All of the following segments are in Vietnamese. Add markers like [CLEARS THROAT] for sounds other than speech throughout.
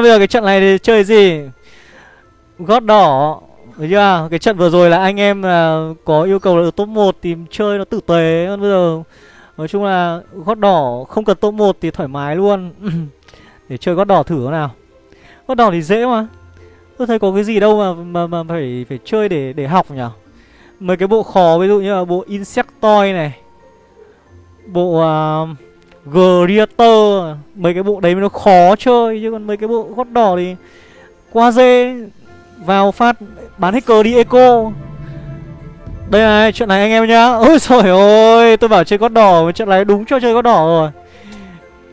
Bây giờ cái trận này thì chơi gì? Gót đỏ Đấy chưa? Cái trận vừa rồi là anh em là có yêu cầu là top 1 thì chơi nó tử tế. Hơn bây giờ Nói chung là gót đỏ không cần top 1 thì thoải mái luôn. [CLEARS THROAT] Để chơi gót đỏ thử nào. Gót đỏ thì dễ mà. Tôi thấy có cái gì đâu mà mà, mà phải phải chơi để để học nhỉ? Mấy cái bộ khó ví dụ như là bộ Insectoid này Bộ uh, Greater Mấy cái bộ đấy nó khó chơi, Chứ còn mấy cái bộ gót đỏ thì Qua dê, Vào phát, bán hết cờ đi eco. Đây này, chuyện này anh em nhá. [LAUGHS] Ôi trời ơi, tôi bảo chơi gót đỏ, Chuyện này đúng cho chơi gót đỏ rồi.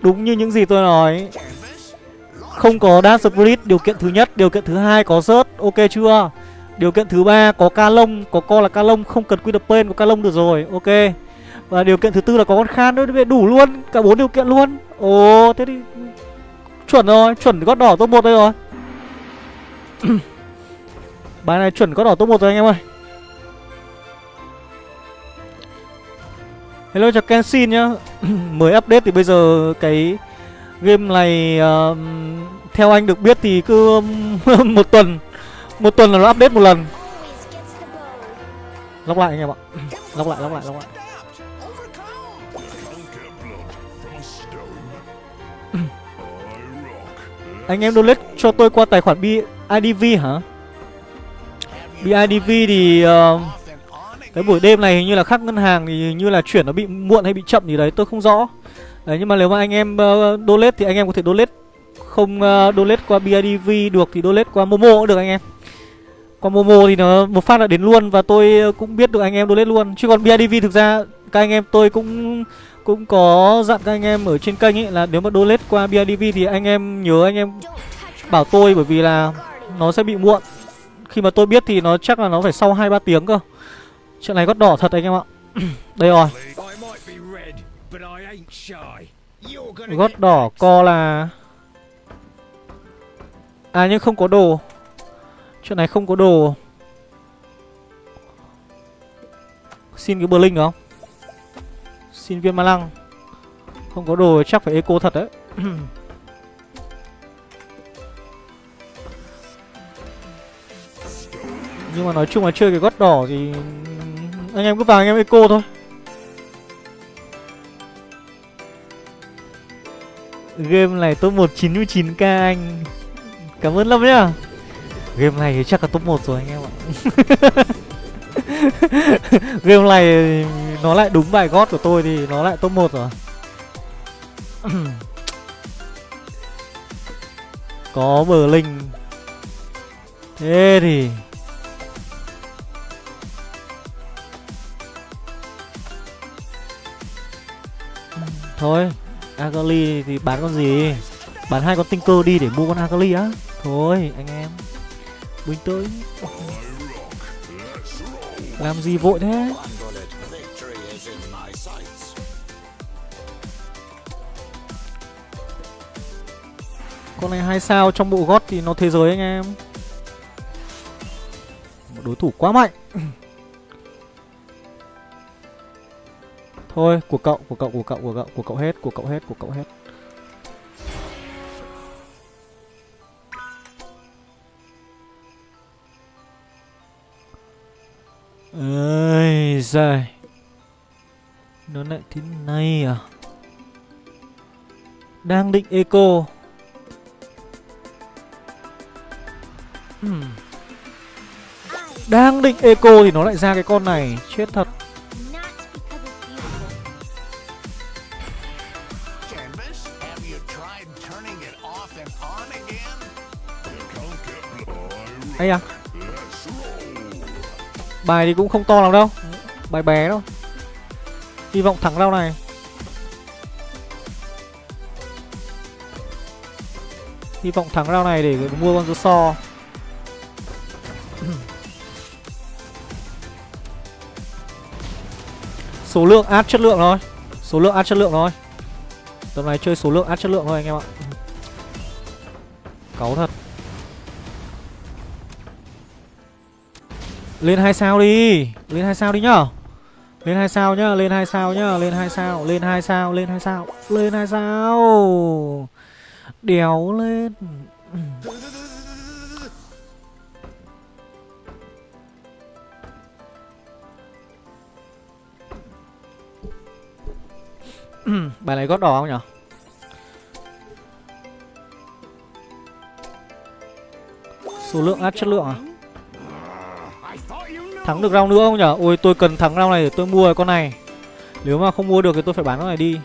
Đúng như những gì tôi nói. Không có Dash Spirit, Điều kiện thứ nhất, Điều kiện thứ hai có rớt Ok chưa? Điều kiện thứ ba có ca lông Có co là ca lông Không cần quy đập tên có ca lông được rồi, Ok và điều kiện thứ tư là có con khan nữa đủ luôn cả bốn điều kiện luôn. Ồ thế thì chuẩn rồi chuẩn gót đỏ top một đây rồi. [CLEARS THROAT] Bài này chuẩn gót đỏ top một rồi anh em ơi. Hello chào kenshin nhá. [CLEARS THROAT] Mới update thì bây giờ cái game này uh, theo anh được biết thì cứ um, [LAUGHS] một tuần một tuần là nó update một lần. Lóc lại anh em ạ. [CLEARS THROAT] Lóc lại lóc lại lóc lại. Anh em donate cho tôi qua tài khoản BIDV hả? BIDV thì uh, cái buổi đêm này hình như là khác ngân hàng thì hình như là chuyển nó bị muộn hay bị chậm gì đấy tôi không rõ. Đấy nhưng mà nếu mà anh em uh, donate thì anh em có thể donate không uh, donate qua BIDV được thì donate qua Momo cũng được anh em. Qua Momo thì nó một phát là đến luôn và tôi cũng biết được anh em donate luôn. Chứ còn BIDV thực ra các anh em tôi cũng cũng có dặn các anh em ở trên kênh ấy là nếu mà donate qua BIDV thì anh em nhớ anh em bảo tôi, bởi vì là nó sẽ bị muộn. Khi mà tôi biết thì nó chắc là nó phải sau 2 3 tiếng cơ. Chuyện này gót đỏ thật anh em ạ. [CLEARS THROAT] Đây rồi. Gót đỏ co là À nhưng không có đồ. Chuyện này không có đồ. Xin cái blink không? Xin viên ma lăng. Không có đồ chắc phải eco thật đấy. [CLEARS THROAT] Nhưng mà nói chung là chơi cái gót đỏ thì Anh em cứ vào anh em eco thôi. Game này top 199k anh. Cảm ơn lắm nhá. Game này thì chắc là top 1 rồi anh em ạ. [LAUGHS] Game này nó lại đúng bài gót của tôi thì nó lại top 1 rồi. [CLEARS THROAT] Có bờ linh Thế thì Thôi Agali thì bán con gì? Bán hai con tinh cơ đi để mua con Agali á. Thôi, anh em. Bình tĩnh. Làm gì vội thế? Con này hai sao trong bộ gót thì nó thế giới anh em. Một đối thủ quá mạnh. Thôi của cậu, của cậu, của cậu, của cậu, của cậu hết, của cậu hết, của cậu hết. Ơi giời. Nó lại thế này à? Đang định eco. Hmm. Đang định eco thì nó lại ra cái con này. Chết thật. Ây à? Bài thì cũng không to lắm đâu. Bài bé đâu. Hy vọng thắng rau này. Hy vọng thắng rau này để mua con so. Số lượng át chất lượng thôi. Số lượng át chất lượng thôi. Tầm này chơi số lượng át chất lượng thôi, anh em ạ. Cáu thật. Lên hai sao đi. Lên hai sao đi nhá. Lên hai sao nhá, Lên hai sao nhá, Lên hai sao, Lên hai sao, Lên hai sao, Lên hai sao. Đéo lên. [CLEARS THROAT] bài này gót đỏ không nhở? Số lượng áp chất lượng à? Thắng được round nữa không nhở? Ôi, tôi cần thắng round này để tôi mua con này. Nếu mà không mua được thì tôi phải bán con này đi.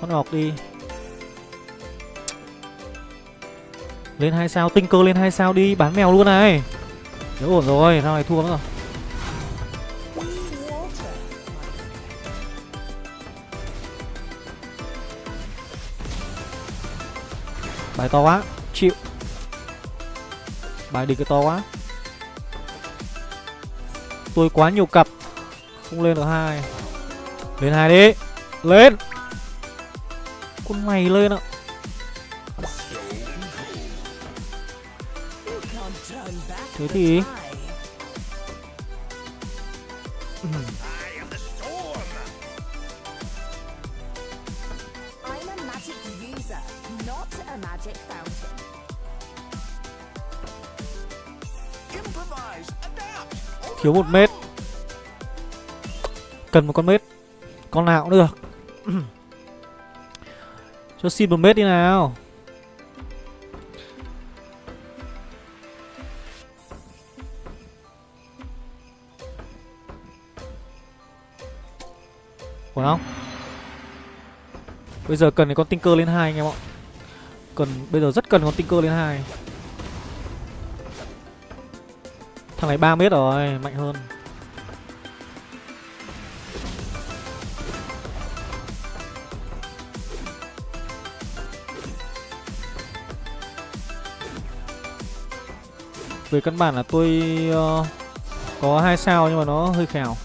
Con ngọc đi. Lên hai sao tinh cơ lên hai sao đi, bán mèo luôn này. Nếu ổn rồi, round này thua nữa rồi. Bài to quá, chịu. Bài địch cái to quá. Tôi quá nhiều cặp. Không lên được hai. Lên hai đi. Lên. Con mày lên ạ. Thế thì thiếu một mét. Cần một con mét, con nào cũng được. [CLEARS THROAT] Cho xin một mét đi nào. Ổn không bây giờ cần cái con tinh cơ lên hai anh em ạ. Cần, bây giờ rất cần con tinh cơ lên hai. Thằng này 3 mét rồi mạnh hơn. Về căn bản là tôi uh, có hai sao nhưng mà nó hơi khèo.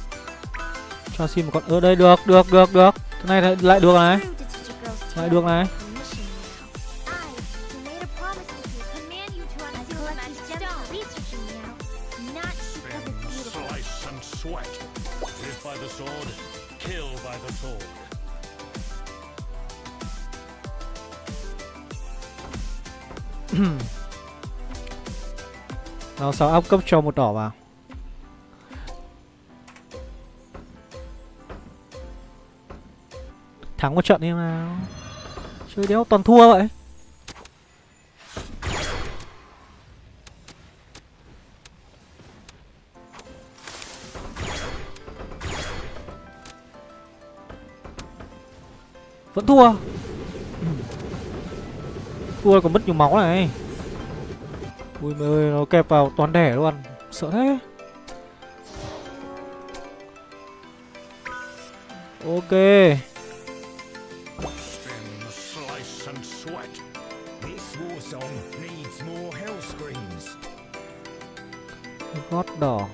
Cho xin một con ở đây được được được được. Cái này lại- lại được này. Lại được này. 6 áp cấp cho một đỏ vào. Thắng một trận đi nào. Chơi đéo toàn thua vậy. Vẫn thua. Ừ. Thua còn mất nhiều máu này. Ui mẹ ơi, nó kẹp vào toàn đẻ luôn. Sợ thế. Ok. Gót đỏ.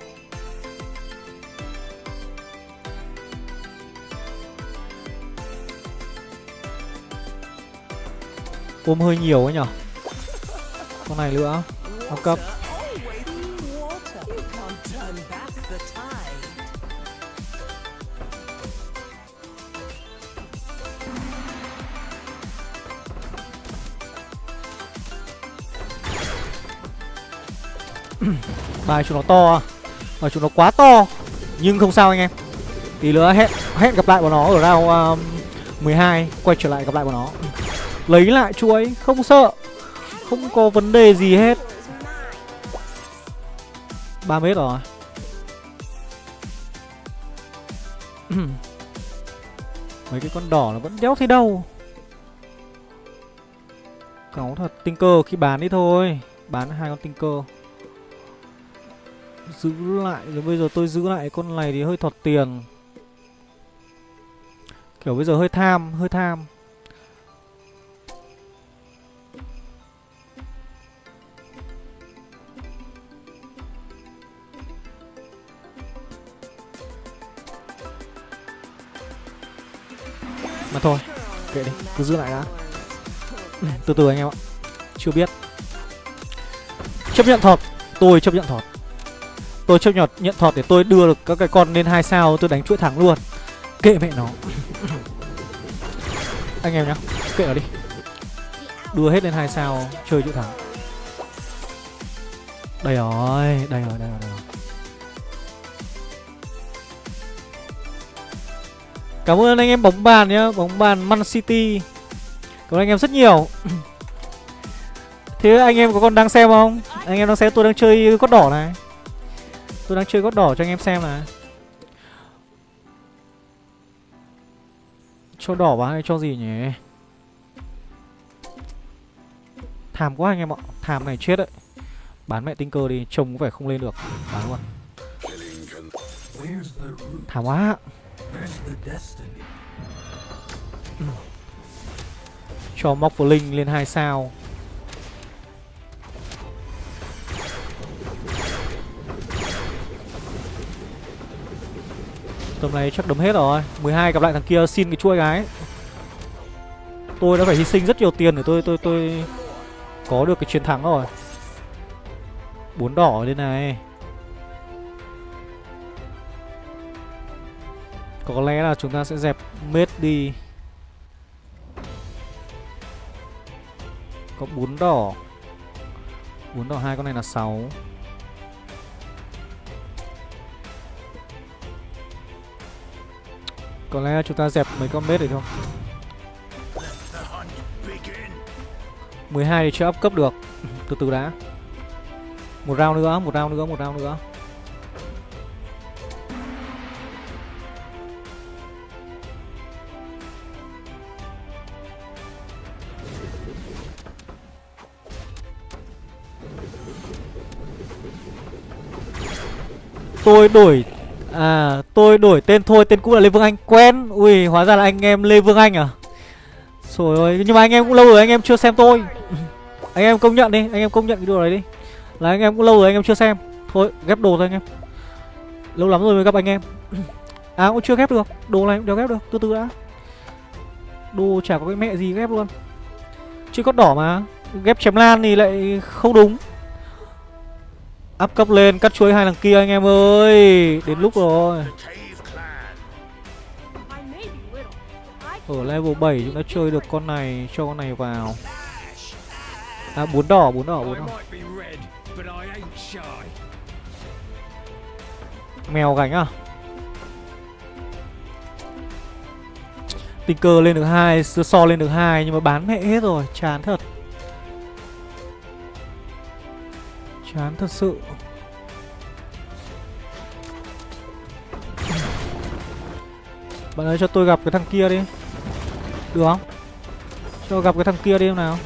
Ôm hơi nhiều ấy nhở? Con này nữa học cấp. [CLEARS THROAT] Bài chúng nó to và Bài chúng nó quá to. Nhưng không sao anh em. Tí nữa hẹn hẹn gặp lại bọn nó ở round um, 12 Quay trở lại gặp lại bọn nó. Lấy lại chuối Không sợ. Không có vấn đề gì hết. 3 mét rồi. [CLEARS THROAT] Mấy cái con đỏ nó vẫn đéo thấy đâu. Cáu thật tinh cơ khi bán đi thôi. Bán hai con tinh cơ Giữ lại, rồi bây giờ tôi giữ lại con này thì hơi thọt tiền. Kiểu bây giờ hơi tham Hơi tham. Thôi. Kệ đi Cứ giữ lại đã. Ừ, Từ từ anh em ạ. Chưa biết. Chấp nhận thọt Tôi chấp nhận thọt. Tôi chấp nhận nhận thọt để tôi đưa được các cái con lên hai sao Tôi đánh chuỗi thắng luôn. Kệ mẹ nó. [LAUGHS] Anh em nhá Kệ nó đi. Đưa hết lên hai sao Chơi chuỗi thắng. Đây rồi Đây rồi đây rồi, đây rồi. Cảm ơn anh em bóng bàn nhá, Bóng bàn Man City. Cảm ơn anh em rất nhiều. Thế anh em có còn đang xem không? Anh em đang xem, tôi đang chơi cốt đỏ này. Tôi đang chơi cốt đỏ cho anh em xem này. Cho đỏ vào hay cho gì nhỉ? Thàm quá anh em ạ Thàm này chết đấy. Bán mẹ tinh cơ đi, Trông có vẻ không lên được. Bán luôn. Thảm quá the destiny? Cho móc linh lên hai sao. Tầm này chắc đấm hết rồi. 12 gặp lại thằng kia, xin cái chuôi cái Tôi đã phải hy sinh rất nhiều tiền để tôi tôi tôi Có được cái chiến thắng rồi. Bốn đỏ lên này. Có lẽ là chúng ta sẽ dẹp mết đi. Có bốn đỏ. Bốn đỏ hai con này là 6 Có lẽ chúng ta dẹp mấy con mết này thôi. 12 thì chưa up cấp được. [LAUGHS] Từ từ đã. Một round nữa, một round nữa, một round nữa. Tôi đổi À tôi đổi tên thôi, Tên cũ là Lê Vương Anh. Quen. Ui, hóa ra là anh em Lê Vương Anh à? Trời ơi, Nhưng mà anh em cũng lâu rồi anh em chưa xem tôi. [LAUGHS] Anh em công nhận đi, Anh em công nhận cái điều này đi. Là anh em cũng lâu rồi anh em chưa xem. Thôi, ghép đồ thôi anh em. Lâu lắm rồi mới gặp anh em. [COUGHS] À cũng chưa ghép được. Đồ này cũng đéo ghép được, Từ từ đã. Đồ chả có cái mẹ gì ghép luôn. Chứ có đỏ mà. Ghép chém lan thì lại không đúng. Up cấp lên, cắt chuối hai thằng kia anh em ơi. Đến lúc rồi. Ở level 7 chúng ta chơi được con này, Cho con này vào. À bốn đỏ bốn đỏ bốn đỏ. Mèo gánh à? Tình cờ lên được hai So lên được hai Nhưng mà bán mẹ hết rồi, Chán thật. Chán thật sự. Bạn ơi, cho tôi gặp cái thằng kia đi. Được không? Cho gặp cái thằng kia đi em nào.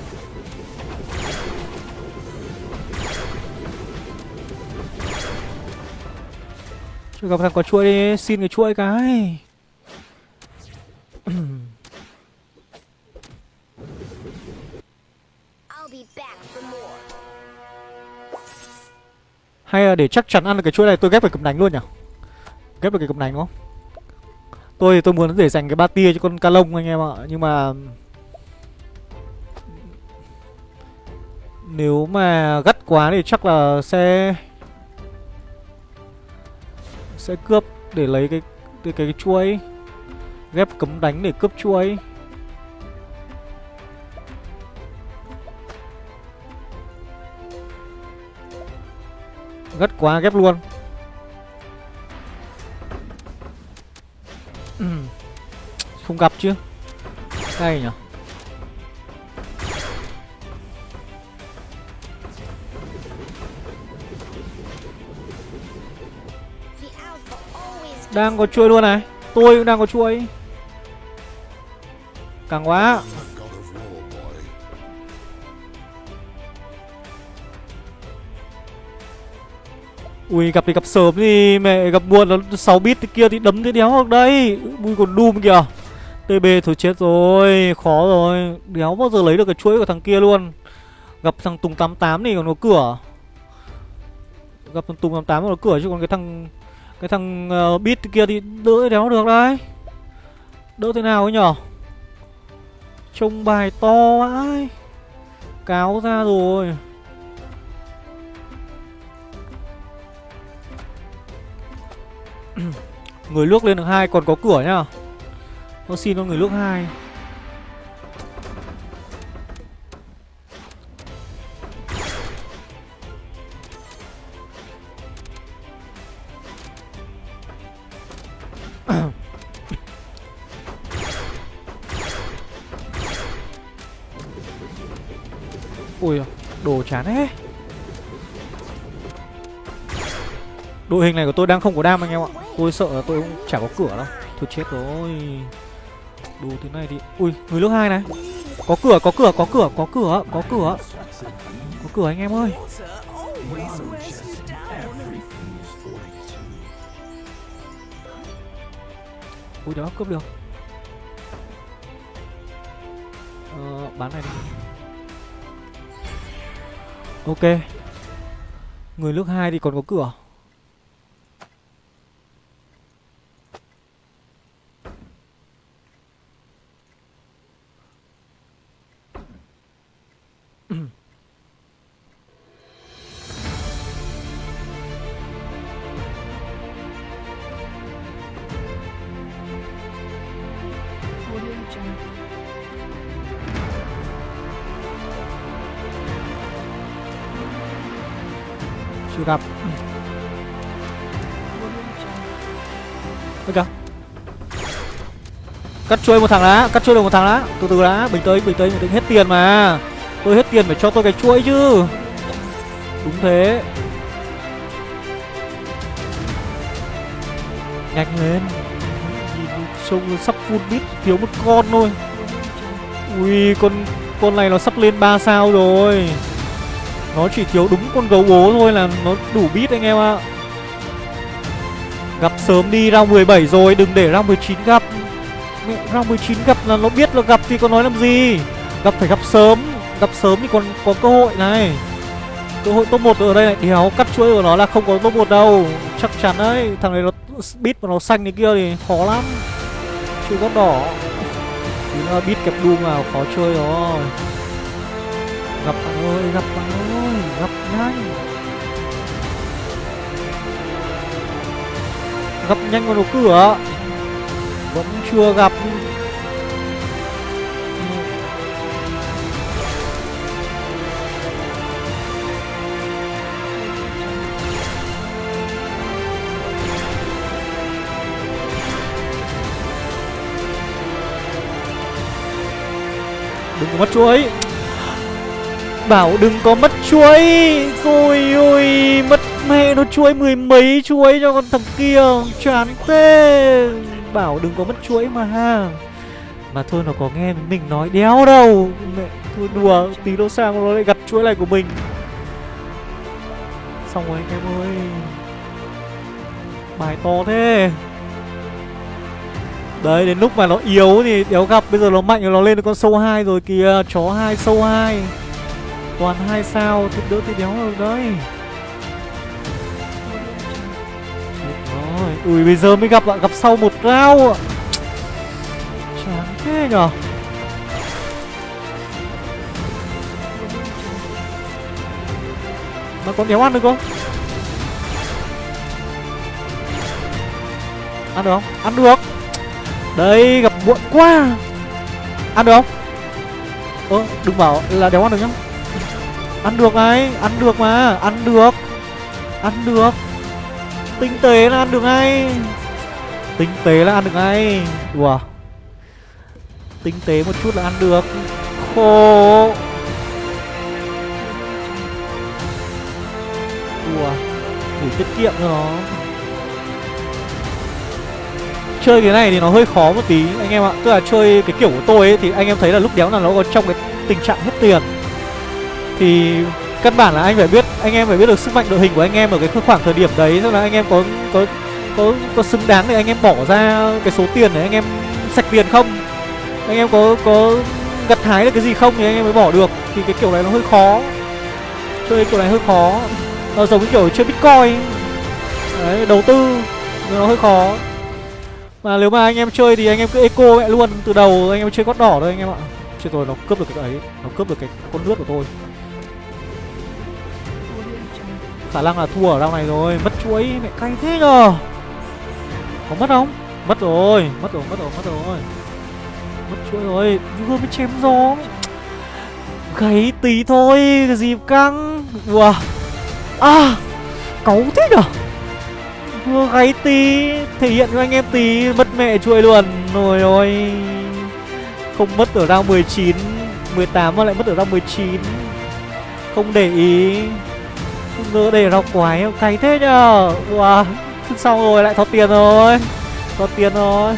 Cho gặp thằng có chuỗi đi, Xin cái chuỗi cái. Hay là để chắc chắn ăn được cái chuỗi này tôi ghép phải cầm đánh luôn nhỉ? Ghép được cái cầm đánh đúng không? Tôi thì tôi muốn để dành cái ba tia cho con ca lông anh em ạ Nhưng mà Nếu mà gắt quá thì chắc là sẽ Sẽ cướp để lấy cái cái, cái, cái chuỗi Ghép cấm đánh để cướp chuỗi. Gắt quá, ghép luôn. Không gặp chứ. Hay nhở Đang có chuôi luôn này. Tôi cũng đang có chuôi. Càng quá. Ui gặp thì gặp sớm thì mẹ gặp buồn nó 6 bit kia thì đấm thế đéo được đây. Ui còn Doom kìa. TB thôi chết rồi Khó rồi. Đéo bao giờ lấy được cái chuỗi của thằng kia luôn. Gặp thằng Tùng 88 thì còn có cửa. Gặp thằng Tùng 88 còn có cửa chứ còn cái thằng Cái thằng uh, bit kia thì đỡ đéo được đấy. Đỡ thế nào ấy nhở? Trông bài to ấy Cáo ra rồi. [CLEARS THROAT] người nước lên được hai, còn có cửa nhá. Nó xin con người nước hai. [CLEARS THROAT] Ui, đồ chán hết Đội hình này của tôi đang không có đam anh em ạ. Tôi sợ là tôi cũng chả có cửa đâu. Thôi chết rồi. Đồ thứ này thì Ui, người nước hai này. Có cửa có cửa có cửa có cửa có cửa. Có cửa anh em ơi. Ui đó cướp được. Ờ bán này đi. Ok. Người nước hai thì còn có cửa. Chơi chuôi một thằng đã, Cắt chuôi được một thằng đã. Từ từ đã, Bình tĩnh bình tĩnh bình tĩnh. Hết tiền mà. Tôi hết tiền phải cho tôi cái chuỗi chứ. Đúng thế. Nhanh lên. Nhìn Trông sắp full bit Thiếu một con thôi. Ui, con con này nó sắp lên 3 sao rồi. Nó chỉ thiếu đúng con gấu bố thôi là nó đủ bit anh em ạ. Gặp sớm đi ra 17 rồi, Đừng để ra 19 gặp round 19 gặp là nó biết là gặp thì có nói làm gì. Gặp phải gặp sớm Gặp sớm thì còn có cơ hội này. Cơ hội top 1 ở đây này Đéo cắt chuỗi của nó là không có top 1 đâu. Chắc chắn đấy Thằng này nó bit và nó xanh này kia thì khó lắm. Chưa có đỏ. Thì nó bit kẹp đu vào khó chơi rồi. Gặp bạn ơi, gặp bạn ơi Gặp nhanh. Gặp nhanh vào đầu cửa. Vẫn chưa gặp. Đừng có mất chuối. Bảo đừng có mất chuối. Rồi ôi Mất mẹ nó chuối mười mấy chuối cho con thằng kia. Chán thế. Bảo đừng có mất chuỗi mà ha. Mà thôi nó có nghe mình nói đéo đâu. Mẹ, thôi đùa, Tí nó sang nó lại gặt chuỗi này của mình. Xong rồi anh em ơi. Bài to thế. Đấy, đến lúc mà nó yếu thì đéo gặp. Bây giờ nó mạnh rồi nó lên được con sâu 2 rồi kìa. Chó 2 sâu 2 Toàn hai sao, thì đỡ thì đéo được đấy. Ui, bây giờ mới gặp ạ Gặp sau một round ạ. Chán thế nhở? Mà còn đéo ăn được không? Ăn được không? Ăn được. Đây, gặp muộn quá. Ăn được không? Ơ, đừng bảo là đéo ăn được nhá. Ăn được này, Ăn được mà, Ăn được. Ăn được. Tinh tế là ăn được ngay. Tinh tế là ăn được ngay. Đùa Tinh tế một chút là ăn được. Khổ. Đùa đủ tiết kiệm cho nó. Chơi cái này thì nó hơi khó một tí, anh em ạ. Tức là chơi cái kiểu của tôi ấy, Thì anh em thấy là lúc đéo là nó còn trong cái tình trạng hết tiền. Thì căn bản là anh phải biết Anh em phải biết được sức mạnh đội hình của anh em Ở cái khoảng thời điểm đấy. Tức là anh em có có có, có xứng đáng để anh em bỏ ra cái số tiền để anh em sạch tiền không? Anh em có có gặt hái được cái gì không thì anh em mới bỏ được. Thì cái kiểu này nó hơi khó. Chơi kiểu này hơi khó. Nó giống cái kiểu chơi bitcoin. Đấy đầu tư. Nó hơi khó. Mà nếu mà anh em chơi thì anh em cứ eco mẹ luôn Từ đầu. Anh em chơi gót đỏ thôi anh em ạ. Chứ tôi nó cướp được cái ấy. Nó cướp được cái con nước của tôi. Khả năng là thua ở round này rồi. Mất chuối mẹ cay thế nhờ Có mất không? Mất rồi Mất rồi, mất rồi, mất rồi. Mất chuối rồi. Vừa mới chém gió. Gáy tí thôi Cái gì căng. Wow À Cáu thế nhở? Vừa gáy tí Thể hiện cho anh em tí Mất mẹ chuỗi luôn. Rồi ôi Không mất ở round 19 18 mà lại mất ở round 19 không để ý không để rau quái cay thế nhờ. Wow xong rồi lại thoát tiền rồi? Thoát tiền rồi.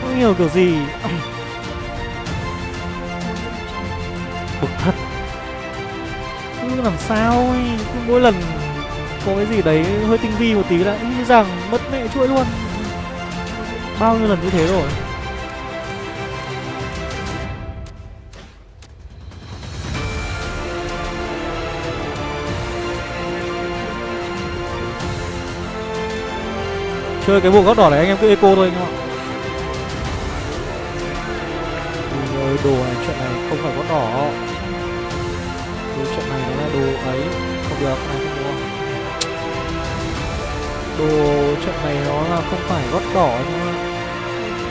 Không hiểu kiểu gì. Bực thật. Cứ làm sao ấy. Cứ mỗi lần có cái gì đấy hơi tinh vi một tí là nghĩ rằng mất mẹ chuỗi luôn. Bao nhiêu lần như thế rồi? Chơi cái bộ góc đỏ này anh em cứ eco thôi anh em ạ? Ơi, đồ này chuyện này không phải góc đỏ. Đồ chuyện này nó là đồ ấy. Không được này không mua đồ chuyện này nó là không phải gót đỏ nhưng mà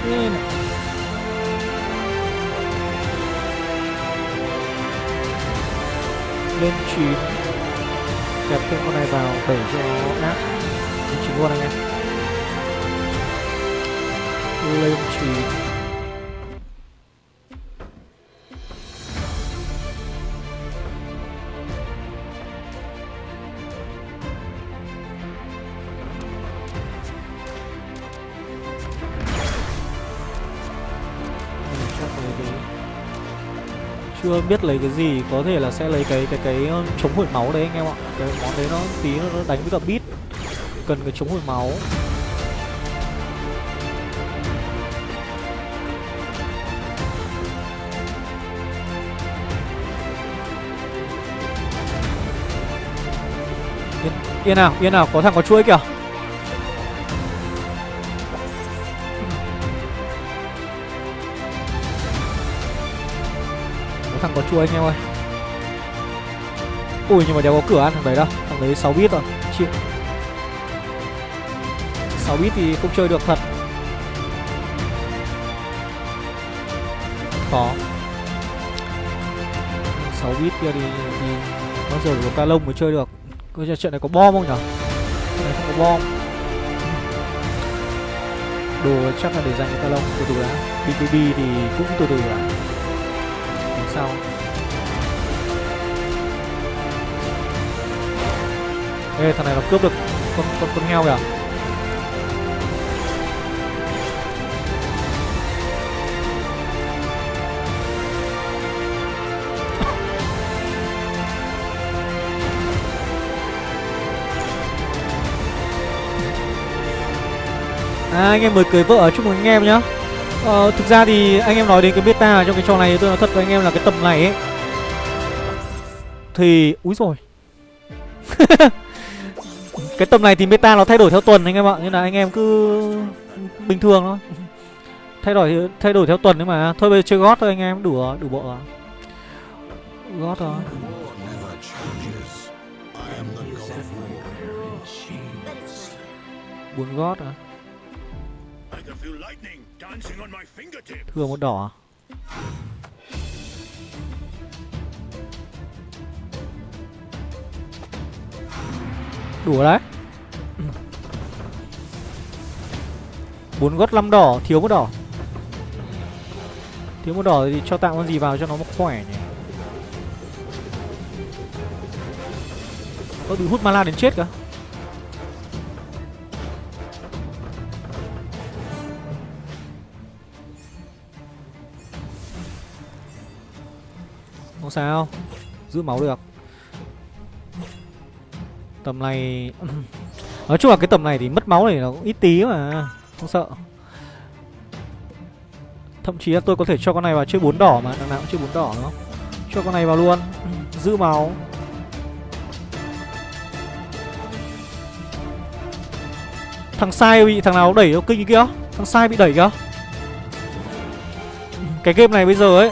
Nên lên chín. Kẹp thêm con này vào đẩy cho nó lên chín luôn anh em lên chín chưa biết lấy cái gì, có thể là sẽ lấy cái cái cái ờ, chống hồi máu đấy anh em ạ. Cái món đấy nó tí nó nó đánh với cả bit cần cái chống hồi máu. Yên, nào yên nào có thằng có chuỗi kìa. Có thằng có chuỗi anh em ơi. Ui nhưng mà đéo có cửa ăn thằng đấy đâu. Thằng đấy 6 bit rồi chịu. 6 bit thì không chơi được thật. Khó. 6 bit kia thì, thì bao giờ có ca lông mới chơi được. Coi chuyện này có bom không nhở? Này không có bom. Đồ chắc là để dành cho Talon, từ từ đã. BKB thì cũng từ từ đã. Đến sau Ê, thằng này nó cướp được con con con heo kìa. À, anh em mới cưới vợ chúc mừng anh em nhá. Ờ, Thực ra thì anh em nói đến cái beta trong cái trò này tôi nói thật với anh em là cái tầm này ấy Thì... Úi rồi [LAUGHS] Cái tầm này thì beta nó thay đổi theo tuần anh em ạ Nên là anh em cứ bình thường thôi. Thay đổi thay đổi theo tuần đấy mà Thôi bây giờ chơi gót thôi anh em đủ đủ bộ rồi. Gót rồi buồn gót à? Thừa một đỏ? À? Đủ đấy. Bốn gót năm đỏ, thiếu một đỏ. Thiếu một đỏ thì cho tạm con gì vào cho nó khỏe nhỉ? Có bị hút mana đến chết cả sao? Giữ máu được. Tầm này, [CLEARS THROAT] nói chung là cái tầm này thì mất máu này nó cũng ít tí mà, không sợ. Thậm chí là tôi có thể cho con này vào chơi bốn đỏ mà, đằng nào cũng chơi bốn đỏ, đúng không? Cho con này vào luôn, [CLEARS THROAT] giữ máu. Thằng sai bị, thằng nào đẩy nó kinh kia? Thằng sai bị đẩy kìa. Cái game này bây giờ ấy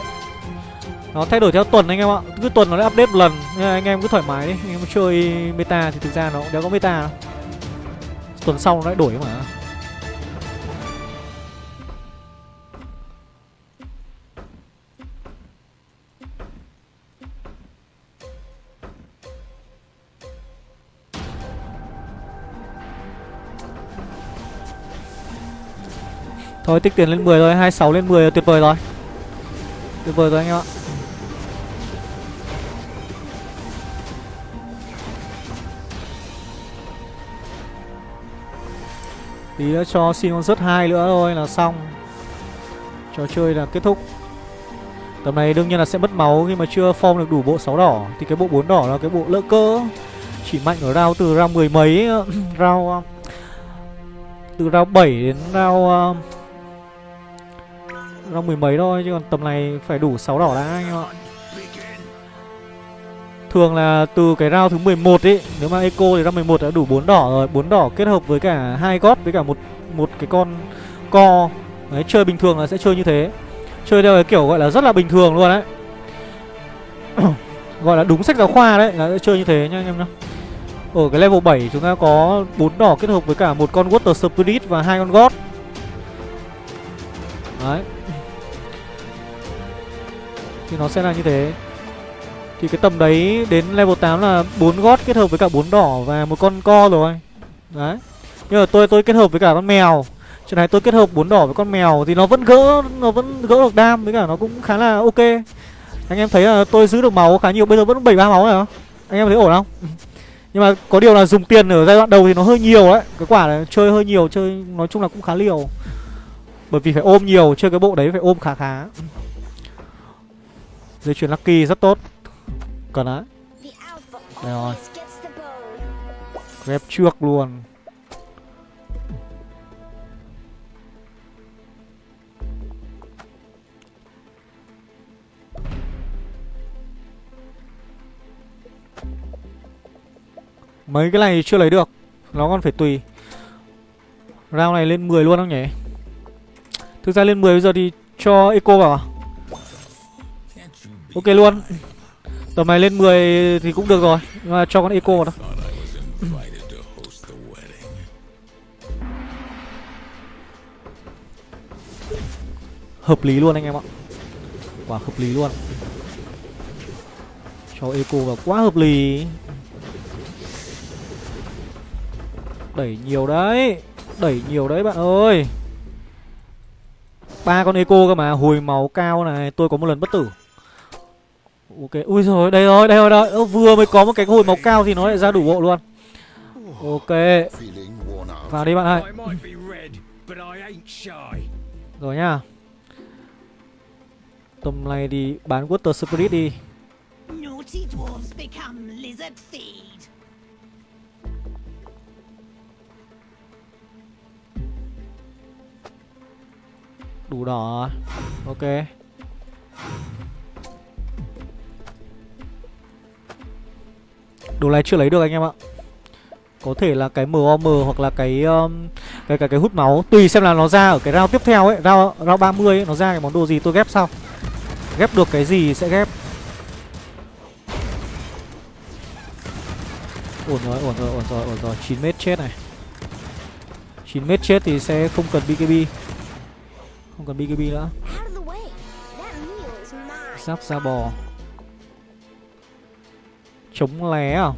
nó thay đổi theo tuần anh em ạ. Cứ tuần nó lại update một lần. Nên anh em cứ thoải mái. Đi anh em chơi meta thì thực ra nó cũng đéo có meta. Đâu tuần sau nó lại đổi mà. Thôi tích tiền lên 10 rồi, 26 lên 10 là tuyệt vời rồi. Tuyệt vời rồi anh em ạ. Tí nữa cho xin con rớt hai nữa thôi là xong. Trò chơi là kết thúc. Tầm này đương nhiên là sẽ mất máu khi mà chưa form được đủ bộ 6 đỏ. Thì cái bộ 4 đỏ là cái bộ lỡ cơ Chỉ mạnh ở round từ round mười mấy ờ, [CLEARS THROAT] Round ờ, Từ round 7 đến round ờ, Round mười mấy thôi, Chứ còn tầm này phải đủ 6 đỏ đã anh em ạ. Thường là từ cái round thứ 11 ấy Nếu mà Eco thì round 11 đã đủ 4 đỏ rồi. 4 đỏ kết hợp với cả hai gót với cả một một cái con co. Đấy, chơi bình thường là sẽ chơi như thế. Chơi theo cái kiểu gọi là rất là bình thường luôn đấy [COUGHS] Gọi là đúng sách giáo khoa đấy Là sẽ chơi như thế nhá anh em nhá. Ở cái level 7 chúng ta có 4 đỏ kết hợp với cả một con Water Spirit và hai con God. Đấy. Thì nó sẽ là như thế. Thì cái tầm đấy đến level 8 là bốn gót kết hợp với cả bốn đỏ và một con co rồi Đấy Nhưng mà tôi tôi kết hợp với cả con mèo Chuyện này tôi kết hợp bốn đỏ với con mèo thì nó vẫn gỡ nó vẫn gỡ được đam với cả nó cũng khá là ok. Anh em thấy là tôi giữ được máu khá nhiều, bây giờ vẫn 73 máu rồi hả? Anh em thấy ổn không? [LAUGHS] Nhưng mà có điều là dùng tiền ở giai đoạn đầu thì nó hơi nhiều đấy. Cái quả này chơi hơi nhiều, chơi nói chung là cũng khá liều. Bởi vì phải ôm nhiều, chơi cái bộ đấy phải ôm khá khá. Dây chuyền Lucky rất tốt. Cần đấy. Alpha Đây rồi. Ghép trước luôn. Mấy cái này chưa lấy được Nó còn phải tùy Round này lên 10 luôn không nhỉ Thực ra lên 10 bây giờ thì cho Eco vào à Ok luôn Tầm này lên 10 thì cũng được rồi, Nhưng mà cho con Eco vào đó Hợp lý luôn anh em ạ. Quả hợp lý luôn. Cho Eco vào, quá hợp lý. Đẩy nhiều đấy, Đẩy nhiều đấy bạn ơi. Ba con eco cơ mà, hồi máu cao này, tôi có một lần bất tử ok. Ui rồi đây rồi đây rồi đây Ơ, vừa mới có một cái hồi máu cao thì nó lại ra đủ bộ luôn. Ok. Vào đi bạn ơi. Rồi nhá. Tầm này thì bán water spirit đi. Naughty dwarves become lizard feed. đủ đỏ rồi. ok đồ này chưa lấy được anh em ạ. Có thể là cái MOM hoặc là cái um, cái cái cái hút máu. Tùy xem là nó ra ở cái round tiếp theo ấy round round 30 ấy nó ra cái món đồ gì tôi ghép sau. Ghép được cái gì sẽ ghép. Ổn rồi ổn rồi ổn rồi ổn rồi 9 mét chết này. 9 mét chết thì sẽ không cần BKB không cần BKB nữa. Giáp da bò Chống lé à?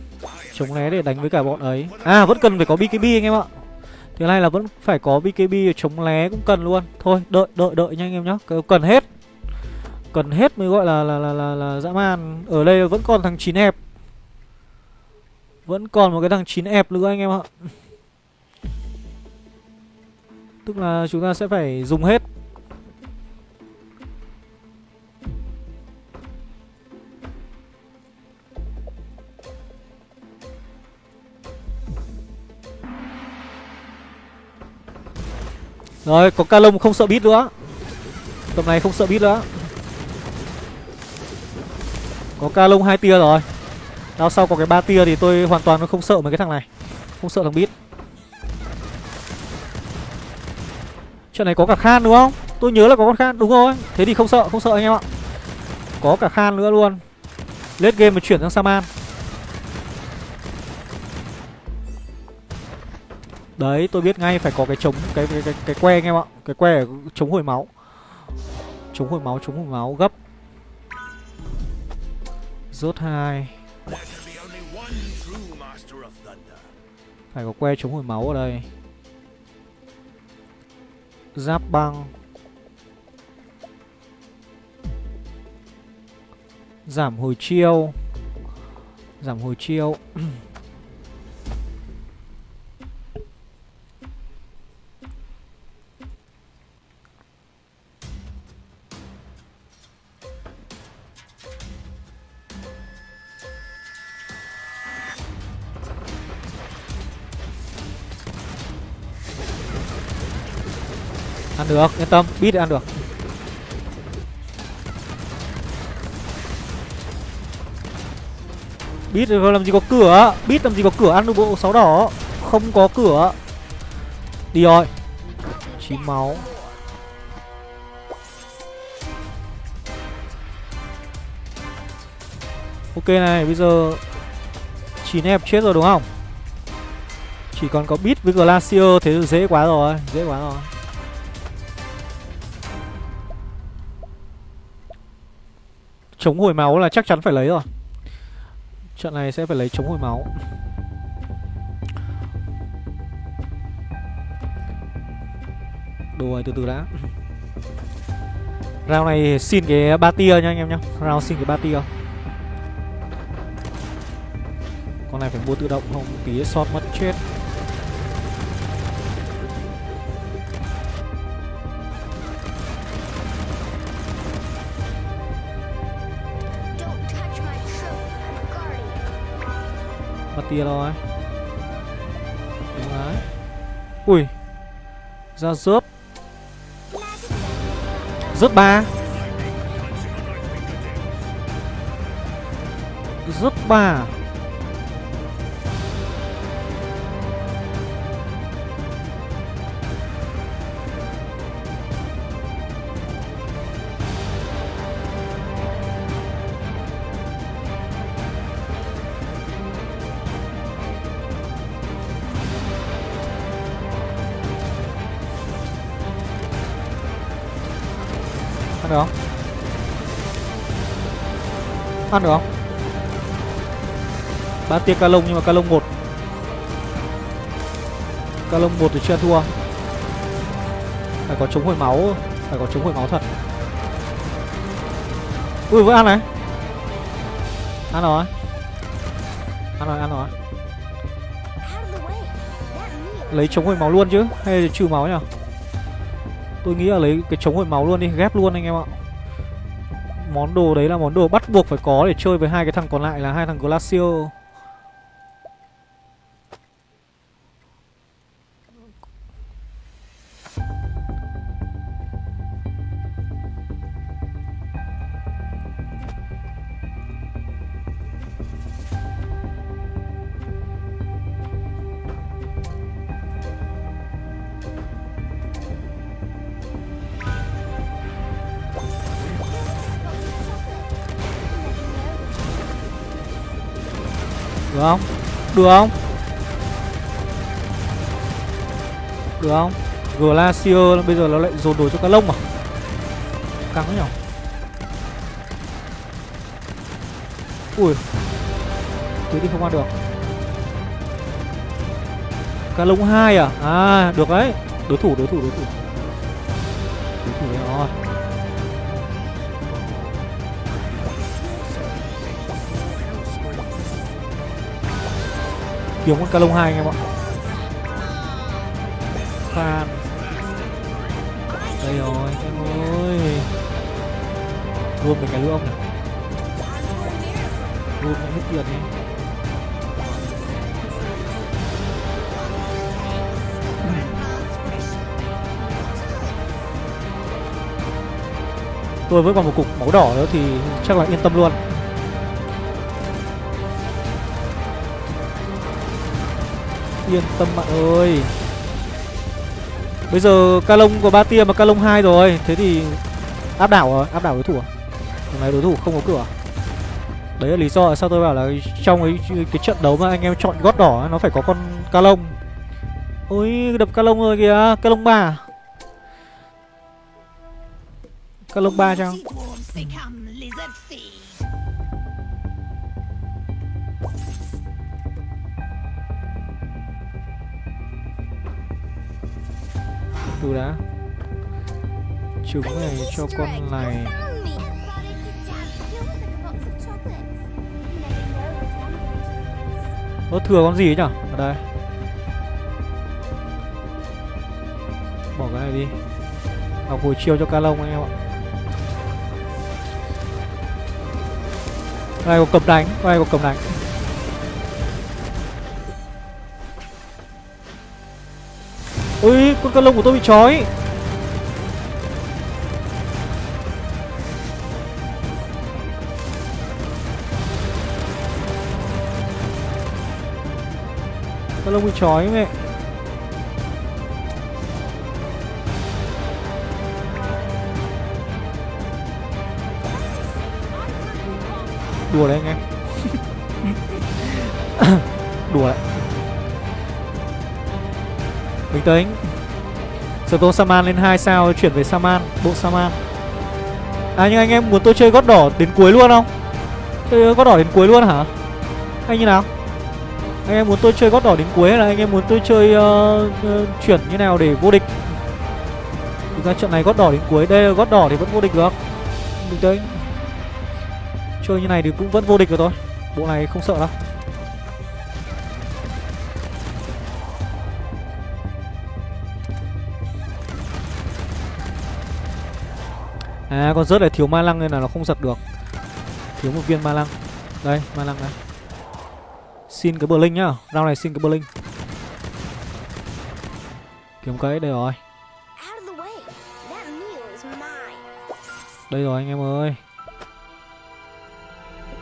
Chống lé để đánh với cả bọn ấy. À vẫn cần phải có BKB anh em ạ. Thứ này là vẫn phải có BKB chống lé cũng cần luôn. Thôi đợi đợi đợi nha anh em nhá. Cần- hết. Cần hết mới gọi là là là là, là dã man. Ở đây vẫn còn thằng 9 hẹp. Vẫn còn một cái thằng 9 hẹp nữa anh em ạ. Tức là chúng ta sẽ phải dùng hết. Rồi, có ca lông không sợ bít nữa. Tầm này không sợ bít nữa. Có ca lông hai tia rồi. Đao sau có cái ba tia thì tôi hoàn toàn không sợ mấy cái thằng này. Không sợ thằng bít. Chuyện này có cả khan đúng không? Tôi nhớ là có con khan, đúng rồi. Thế thì không sợ, không sợ anh em ạ. Có cả khan nữa luôn. Lết game mà chuyển sang Saman. Đấy, tôi biết ngay phải có cái chống cái cái cái, cái que anh em ạ. Cái que chống hồi máu. Chống hồi máu, chống hồi máu gấp. Rốt 2. Phải có que chống hồi máu ở đây. Giáp băng. Giảm hồi chiêu. Giảm hồi chiêu. [CLEARS THROAT] được, yên tâm, bít ăn được. Bít làm gì có cửa Bít làm gì có cửa ăn được bộ sáu đỏ Không có cửa Đi rồi. Chín máu. Ok này, bây giờ chín em chết rồi đúng không? Chỉ còn có Beat với Glacier thế dễ quá rồi, dễ quá rồi. Chống hồi máu là chắc chắn phải lấy rồi. Trận này sẽ phải lấy chống hồi máu. Đồ từ từ đã. Round này xin cái ba tia nha anh em nhá. Round xin cái ba tia. Con này phải mua tự động không tí shot mất chết tia rồi Đúng đấy. Ui Ra rớp. Rớp ba. Rớp ba à? Ăn được không? Ăn được không? Ba tia ca lông nhưng mà ca lông một Ca lông một thì chưa thua. Phải có chống hồi máu, Phải có chống hồi máu thật. Ui vẫn ăn này. Ăn rồi. Ăn rồi ăn rồi. Lấy chống hồi máu luôn chứ. Hay là trừ máu nhỉ? Tôi nghĩ là lấy cái chống hồi máu luôn đi, Ghép luôn anh em ạ. Món đồ đấy là món đồ bắt buộc phải có Để chơi với hai cái thằng còn lại là hai thằng Glacier. Được không? Được không? Glacier bây giờ nó lại dồn đồ cho cá lông à? Căng nhỉ? Ui Thế đi không ăn được Cá lông 2 à? À, được đấy Đối thủ, đối thủ, đối thủ Đối thủ đấy rồi kiếm con Calong lông hai anh em ạ. Khan đây rồi, em ơi. Luôn với cái lưỡng này luôn với hết tiền đi. Tôi với còn một cục máu đỏ nữa thì chắc là yên tâm luôn. Yên tâm bạn ơi. Bây giờ ca lông có ba tia mà ca lông hai rồi. Thế thì áp đảo rồi Áp đảo đối thủ à? Lần này đối thủ không có cửa. Đấy là lý do sao tôi bảo là Trong ấy cái trận đấu mà anh em chọn gót đỏ Nó phải có con ca lông Ôi đập ca lông rồi kìa. Ca lông ba Ca lông ba chăng Từ đã Trứng này cho con này. Ơ thừa con gì ấy nhở? Ở đây. Bỏ cái này đi. Học hồi chiêu cho ca lông anh em ạ. Con này có cầm đánh Con này có cầm đánh. con cân lông của tôi bị trói. Cân lông bị trói mẹ. Đùa đấy anh em. [LAUGHS] Đùa đấy. Bình tĩnh. Sở Saman lên 2 sao chuyển về Saman Bộ Saman À nhưng anh em muốn tôi chơi gót đỏ đến cuối luôn không? Chơi gót đỏ đến cuối luôn hả? Hay như nào? Anh em muốn tôi chơi gót đỏ đến cuối hay là anh em muốn tôi chơi uh, uh, chuyển như nào để vô địch? Thực ra trận này gót đỏ đến cuối Đây là gót đỏ thì vẫn vô địch được Bình tĩnh Chơi như này thì cũng vẫn vô địch được thôi Bộ này không sợ đâu À con rớt này thiếu ma lăng nên là nó không giật được. Thiếu một viên ma lăng. Đây ma lăng này. Xin cái bờ linh nhá. Round này xin cái bờ linh Kiếm cái đây rồi. Đây rồi anh em ơi.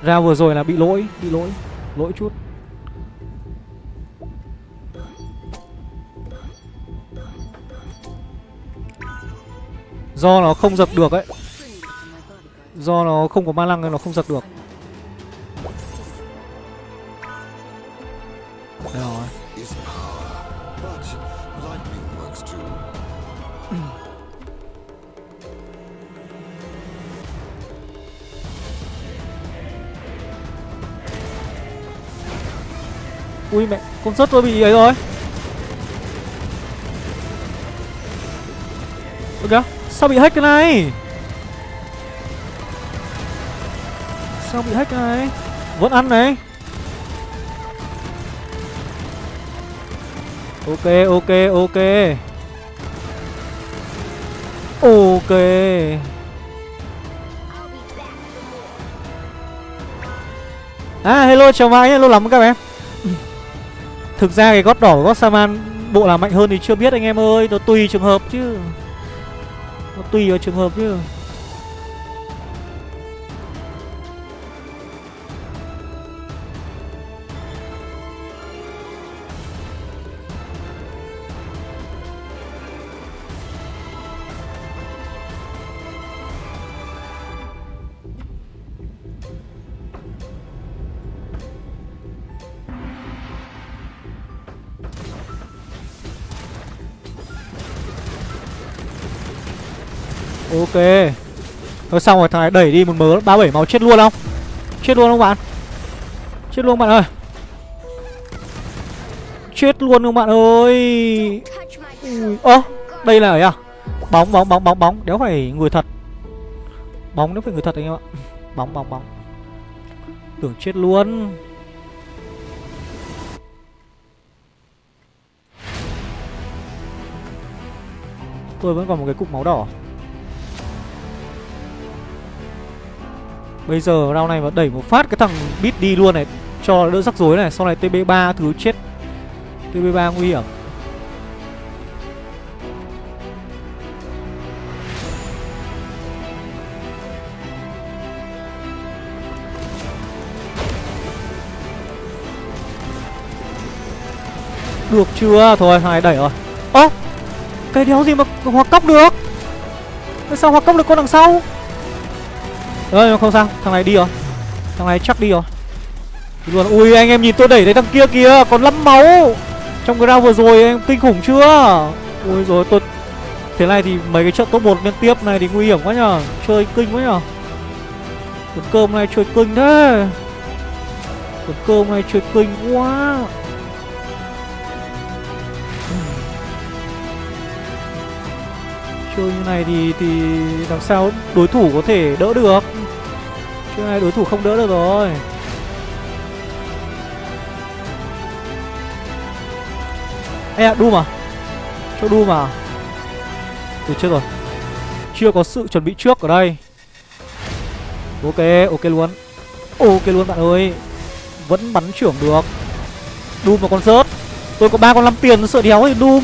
Ra vừa rồi là bị lỗi Bị lỗi. Lỗi chút Do nó không giật được ấy. Do nó không có ma lăng nên nó không giật được. Đây rồi. Ui mẹ, Con rớt tôi bị ấy rồi. Sao bị hack cái này? Sao bị hack cái này? Vẫn ăn này. Ok ok ok. Ok. À hello, chào mai hello lắm các em Thực ra cái gót đỏ của gót Saman Bộ là mạnh hơn thì chưa biết anh em ơi, Nó tùy trường hợp chứ. Nó tùy vào trường hợp chứ. Ok. Thôi xong rồi, thằng này đẩy đi một mớ 37 máu chết luôn không? Chết luôn không bạn? Chết luôn bạn ơi. Chết luôn không bạn ơi. Ơ my Ơ, đây là ấy à? Bóng bóng bóng bóng bóng. Đéo phải người thật. Bóng đéo phải người thật anh em ạ. [LAUGHS] Bóng bóng bóng. Tưởng chết luôn. Tôi vẫn còn một cái cục máu đỏ. Bây giờ round này mà đẩy một phát cái thằng bit đi luôn này, Cho đỡ rắc rối này, Sau này TB3 thứ chết. TB3 nguy hiểm. Được chưa? Thôi, hai đẩy rồi. Ơ, Cái đéo gì mà hoặc cóc được? Tại sao hoặc cóc được con đằng sau? Ơ không sao. Thằng này đi rồi. Thằng này chắc đi rồi. Đi luôn Ui anh em nhìn tôi đẩy thấy thằng kia kìa. Còn lắm máu. Trong cái round vừa rồi em kinh khủng chưa? Ui rồi tôi Thế này thì mấy cái trận top 1 liên tiếp này thì nguy hiểm quá nhở, Chơi kinh quá nhở. Tuần cơm này chơi kinh thế. Tuần cơm này chơi kinh quá. Chơi như này thì thì làm sao đối thủ có thể đỡ được. Chơi này đối thủ không đỡ được rồi. Ê à, Doom à Cho Doom à Từ chết rồi. Chưa có sự chuẩn bị trước ở đây. Ok, ok luôn. Ok luôn bạn ơi. Vẫn bắn trưởng được. Doom mà con rớt. Tôi có ba con 5 tiền sợ đéo thì Doom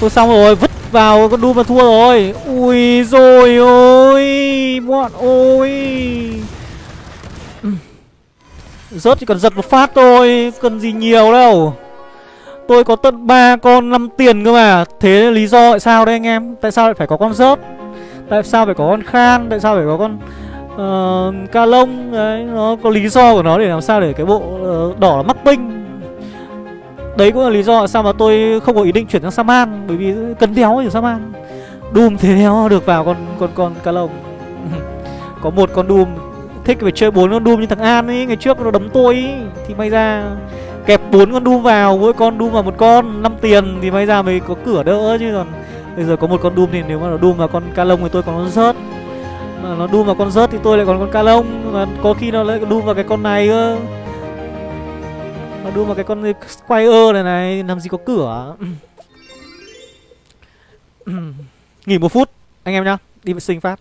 Tôi xong rồi, vứt vào con Doom và thua rồi. Ui rồi ôi Bọn ôi. Rớt chỉ cần giật một phát thôi Cần gì nhiều đâu. Tôi có tận ba con 5 tiền cơ mà. Thế lý do tại sao đây anh em? Tại sao lại phải có con rớt? Tại sao phải có con khan? Tại sao phải có con uh, ca lông? Đấy Nó có lý do của nó để làm sao để cái bộ uh, đỏ mắc tinh. Đấy cũng là lý do sao mà tôi không có ý định chuyển sang Saman Bởi vì cần đéo ở Saman Doom thế đéo, được vào con con con cá lông [LAUGHS] Có một con Doom Thích phải chơi bốn con Doom như thằng An ấy, Ngày trước nó đấm tôi ấy. Thì may ra kẹp bốn con Doom vào, Mỗi con Doom vào một con 5 tiền thì may ra mới có cửa đỡ chứ còn Bây giờ có một con Doom thì nếu mà nó Doom vào con ca lông thì tôi còn con rớt. Mà nó Doom vào con rớt thì tôi lại còn con ca lông, Mà có khi nó lại Doom vào cái con này cơ. Nó Doom vào cái con Squire này này Làm gì có cửa [COUGHS] Nghỉ một phút Anh em nhá Đi vệ sinh phát